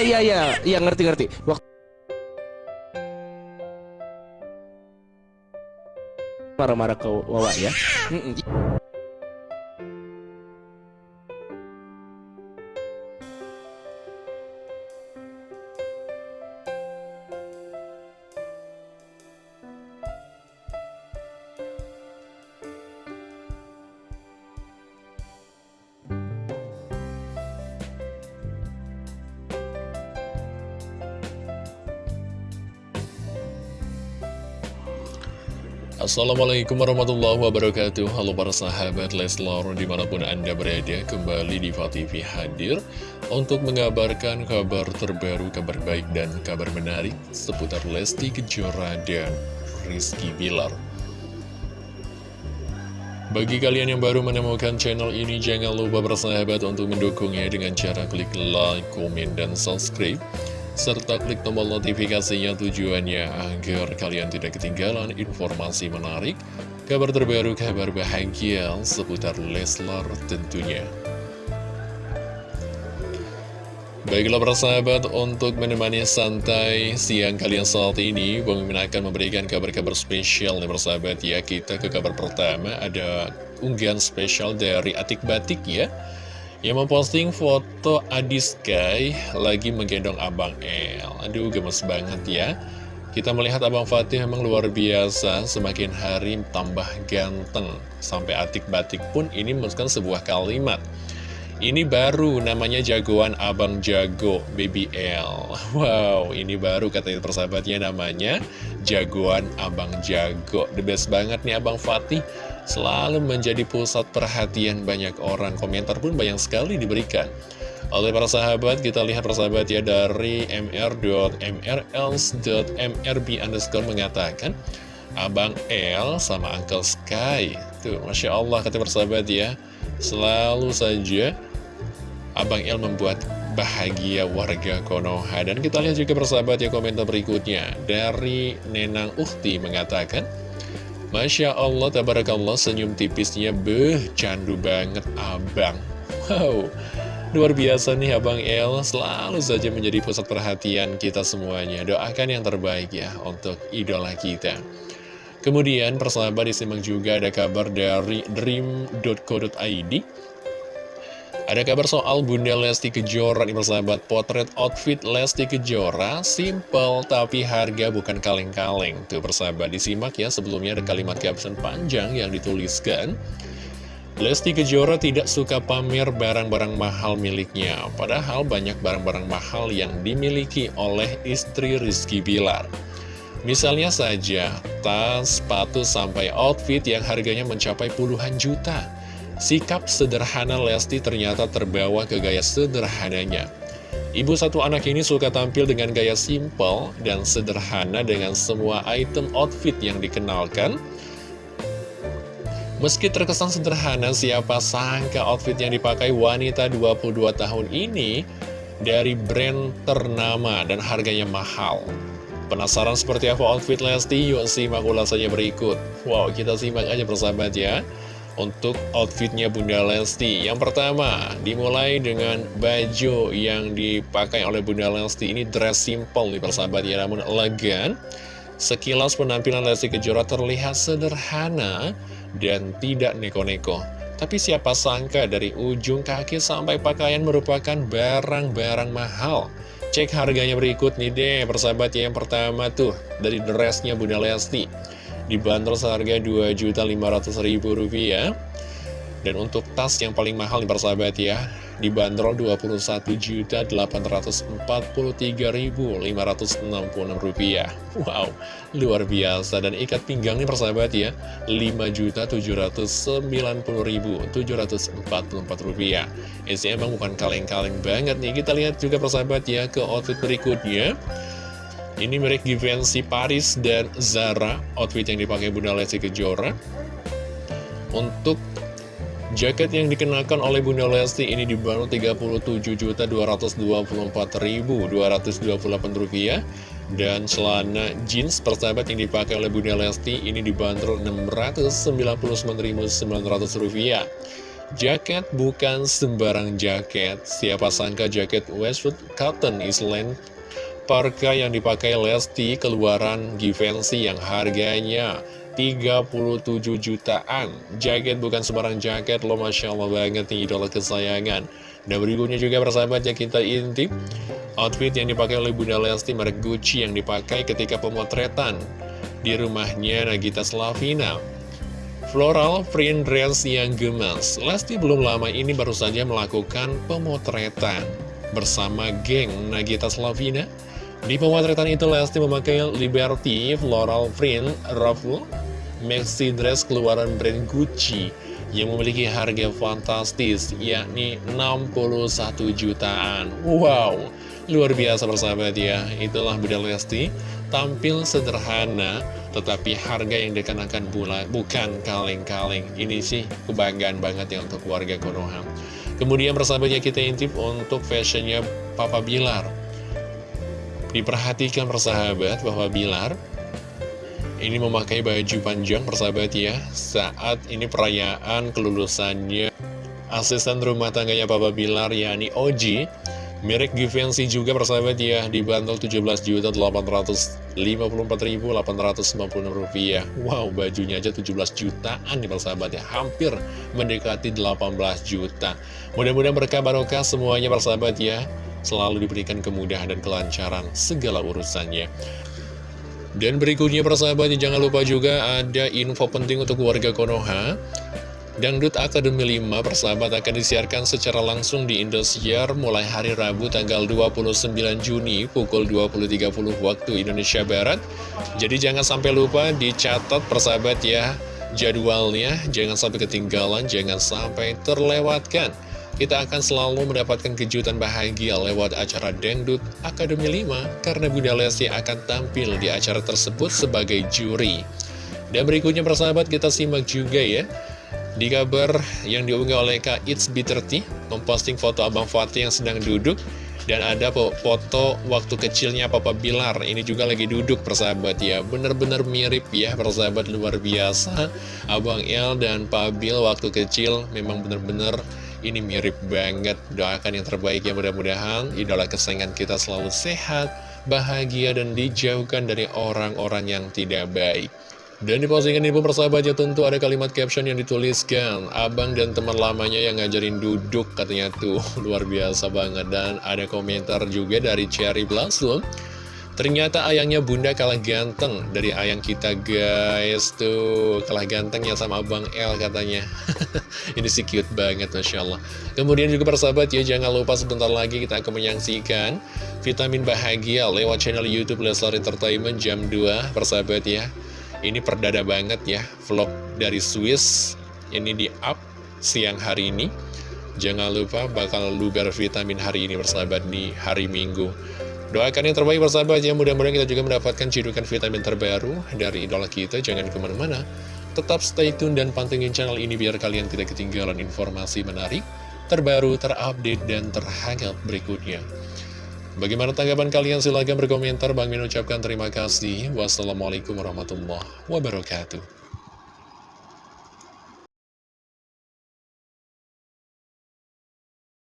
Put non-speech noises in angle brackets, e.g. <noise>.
iya iya iya. Iya ngerti ngerti. Waktu marah-marah ke Wawa ya. Mm-mm. Assalamualaikum warahmatullahi wabarakatuh. Halo para sahabat Leslar di mana pun anda berada Kembali di TV hadir Untuk mengabarkan kabar terbaru Kabar baik dan kabar menarik Seputar Lesti Kejora dan Rizky Bilar. Bagi kalian yang baru menemukan channel ini, jangan lupa bersahabat untuk mendukungnya dengan cara klik like, komen, dan subscribe serta klik tombol notifikasinya tujuannya agar kalian tidak ketinggalan informasi menarik, kabar terbaru, kabar bahagia seputar Leslar tentunya. Baiklah persahabat, untuk menemani santai siang kalian saat ini, Bang akan memberikan kabar-kabar spesial nih persahabat ya. Kita ke kabar pertama, ada unggahan spesial dari Atik Batik ya. Yang memposting foto Adi Sky lagi menggendong Abang El. Aduh, gemes banget ya. Kita melihat Abang Fatih memang luar biasa, semakin hari tambah ganteng. Sampai Atik Batik pun ini menuliskan sebuah kalimat. Ini baru namanya jagoan Abang Jago BBL Wow ini baru katanya persahabatnya namanya Jagoan Abang Jago. The best banget nih Abang Fatih. Selalu menjadi pusat perhatian banyak orang. Komentar pun banyak sekali diberikan. Oleh para sahabat, kita lihat persahabat ya dari mr.mrls.mrb underscore mengatakan Abang L sama Uncle Sky. Tuh, Masya Allah kata persahabat ya. Selalu saja Abang El membuat bahagia warga Konoha. Dan kita lihat juga persahabat ya komentar berikutnya. Dari Nenang Ukti mengatakan Masya Allah, tabarakallah senyum tipisnya Beh, candu banget abang. Wow, luar biasa nih Abang El. Selalu saja menjadi pusat perhatian kita semuanya. Doakan yang terbaik ya untuk idola kita. Kemudian persahabat disimak juga ada kabar dari dream.co.id Ada kabar soal Bunda Lesti Kejora nih persahabat. Potret outfit Lesti Kejora Simple tapi harga bukan kaleng-kaleng. Tuh persahabat disimak ya sebelumnya ada kalimat caption panjang yang dituliskan. Lesti Kejora tidak suka pamer barang-barang mahal miliknya Padahal banyak barang-barang mahal yang dimiliki oleh istri Rizky Bilar. Misalnya saja, tas, sepatu, sampai outfit yang harganya mencapai puluhan juta. Sikap sederhana Lesti ternyata terbawa ke gaya sederhananya. Ibu satu anak ini suka tampil dengan gaya simple dan sederhana dengan semua item outfit yang dikenalkan. Meski terkesan sederhana, siapa sangka outfit yang dipakai wanita 22 tahun ini dari brand ternama dan harganya mahal. Penasaran seperti apa outfit Lesti? Yuk simak ulasannya berikut. Wow, kita simak aja persahabat ya. Untuk outfitnya Bunda Lesti. Yang pertama, dimulai dengan baju yang dipakai oleh Bunda Lesti. Ini dress simple nih persahabat ya, namun elegan. Sekilas penampilan Lesti Kejora terlihat sederhana dan tidak neko-neko. Tapi siapa sangka dari ujung kaki sampai pakaian merupakan barang-barang mahal. Cek harganya berikut nih deh persahabat ya. Yang pertama tuh dari dressnya Bunda Lesti Dibanderol seharga Rp2.500.000 Dan untuk tas yang paling mahal nih persahabat ya Dibanderol Rp21.843.566 Wow, luar biasa. Dan ikat pinggang nih persahabat ya Rp5.790.744 Ini emang bukan kaleng-kaleng banget nih. Kita lihat juga persahabat ya ke outfit berikutnya ini merek Givenchy Paris dan Zara. Outfit yang dipakai Bunda Lesti Kejora. Untuk jaket yang dikenakan oleh Bunda Lesti ini dibanderol Rp37.224.228 Dan celana jeans persahabat yang dipakai oleh Bunda Lesti ini dibanderol Rp699.900 Jaket bukan sembarang jaket. Siapa sangka jaket Westwood Cotton Island Parka yang dipakai Lesti keluaran Givenchy yang harganya 37 jutaan. Jaket bukan sembarang jaket loh Masya Allah banget nih idola kesayangan. Dan berikutnya juga persahabat ya kita intip. Outfit yang dipakai oleh Bunda Lesti merek Gucci yang dipakai ketika pemotretan Di rumahnya Nagita Slavina. Floral print dress yang gemas Lesti belum lama ini baru saja melakukan pemotretan Bersama geng Nagita Slavina di pemotretan itu Lesti memakai Liberty Floral Print Ruffle Maxi Dress keluaran brand Gucci yang memiliki harga fantastis yakni 61 jutaan. Wow, luar biasa persahabat ya. Itulah Bunda Lesti. Tampil sederhana tetapi harga yang dikenakan pula bukan kaleng-kaleng. Ini sih kebanggaan banget ya untuk warga Konoha. Kemudian persahabatnya kita intip untuk fashionnya Papa Bilar Diperhatikan persahabat bahwa Bilar ini memakai baju panjang persahabat ya Saat ini perayaan kelulusannya Asisten rumah tangganya Papa Bilar yakni Oji Merek Givenchy juga persahabat ya Dibantul 17.854.850 rupiah. Wow bajunya aja 17 jutaan nih persahabat ya Hampir mendekati 18 juta. Mudah-mudahan berkah barokah semuanya persahabat ya selalu diberikan kemudahan dan kelancaran segala urusannya. Dan berikutnya persahabat jangan lupa juga ada info penting untuk warga Konoha. Dangdut Academy 5 persahabat akan disiarkan secara langsung di Indosiar mulai hari Rabu tanggal 29 Juni pukul 20.30 waktu Indonesia Barat. Jadi jangan sampai lupa dicatat persahabat ya jadwalnya, jangan sampai ketinggalan, jangan sampai terlewatkan kita akan selalu mendapatkan kejutan bahagia lewat acara Dangdut Akademi 5 karena Bunda Lesti akan tampil di acara tersebut sebagai juri. Dan berikutnya persahabat kita simak juga ya di kabar yang diunggah oleh Kak It's B30 memposting foto Abang Fatih yang sedang duduk dan ada foto waktu kecilnya Papa Bilar. Ini juga lagi duduk persahabat ya. Bener-bener mirip ya persahabat luar biasa. Abang El dan Pak Bil waktu kecil memang bener-bener ini mirip banget, doakan yang terbaik ya mudah-mudahan. Idola kesayangan kita selalu sehat, bahagia, dan dijauhkan dari orang-orang yang tidak baik. Dan di postingan pun persahabatnya tentu ada kalimat caption yang dituliskan Abang dan teman lamanya yang ngajarin duduk katanya tuh. <laughs> Luar biasa banget. Dan ada komentar juga dari Cherry Blossom Ternyata ayangnya bunda kalah ganteng dari ayang kita guys. Tuh kalah gantengnya sama abang L katanya. <laughs> Ini sih cute banget Masya Allah. Kemudian juga persahabat ya jangan lupa sebentar lagi kita akan menyaksikan Vitamin Bahagia lewat channel Youtube Leslar Entertainment jam 2 Persahabat ya. Ini perdada banget ya vlog dari Swiss. Ini di up siang hari ini. Jangan lupa bakal luber vitamin hari ini persahabat di hari Minggu Doakan yang terbaik persahabat ya, mudah-mudahan kita juga mendapatkan cidukan vitamin terbaru dari idola kita. Jangan ke mana-mana, tetap stay tune dan pantengin channel ini biar kalian tidak ketinggalan informasi menarik, terbaru, terupdate, dan terhangat berikutnya. Bagaimana tanggapan kalian? Silahkan berkomentar. Bang Min ucapkan terima kasih. Wassalamualaikum warahmatullahi wabarakatuh.